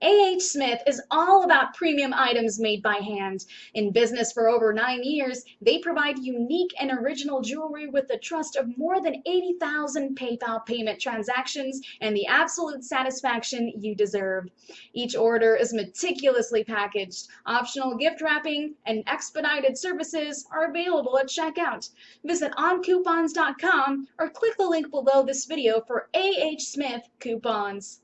A.H. Smith is all about premium items made by hand. In business for over nine years, they provide unique and original jewelry with the trust of more than 80,000 PayPal payment transactions and the absolute satisfaction you deserve. Each order is meticulously packaged. Optional gift wrapping and expedited services are available at checkout. Visit oncoupons.com or click the link below this video for A.H. Smith coupons.